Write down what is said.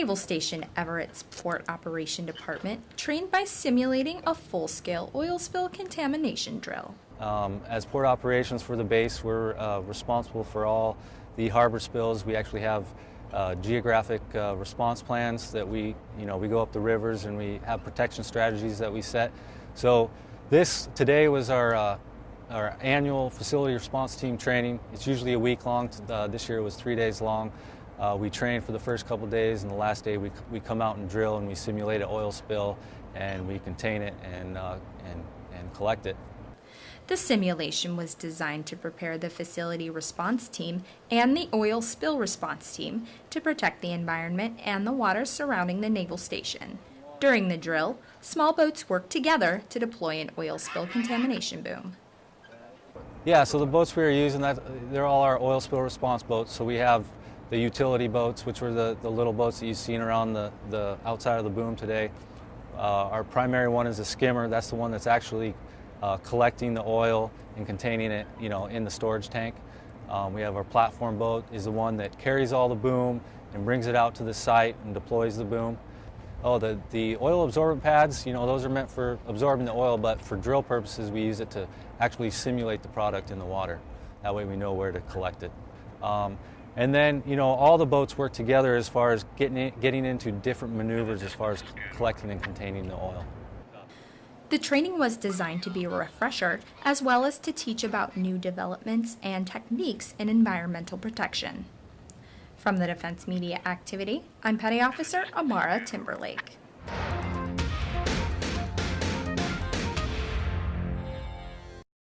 Naval Station Everett's Port Operation Department trained by simulating a full-scale oil spill contamination drill. Um, as port operations for the base, we're uh, responsible for all the harbor spills. We actually have uh, geographic uh, response plans that we, you know, we go up the rivers and we have protection strategies that we set. So this today was our uh, our annual facility response team training. It's usually a week long. Uh, this year it was three days long. Uh, we train for the first couple days, and the last day we, we come out and drill and we simulate an oil spill, and we contain it and, uh, and, and collect it. The simulation was designed to prepare the facility response team and the oil spill response team to protect the environment and the water surrounding the naval station. During the drill, small boats worked together to deploy an oil spill contamination boom. Yeah, so the boats we are using, that they're all our oil spill response boats. So we have the utility boats, which were the, the little boats that you've seen around the, the outside of the boom today. Uh, our primary one is a skimmer. That's the one that's actually uh, collecting the oil and containing it, you know, in the storage tank. Um, we have our platform boat is the one that carries all the boom and brings it out to the site and deploys the boom. Oh, the, the oil absorbent pads, you know, those are meant for absorbing the oil, but for drill purposes, we use it to actually simulate the product in the water. That way we know where to collect it. Um, and then, you know, all the boats work together as far as getting, in, getting into different maneuvers as far as collecting and containing the oil. The training was designed to be a refresher as well as to teach about new developments and techniques in environmental protection. From the Defense Media Activity, I'm Petty Officer Amara Timberlake.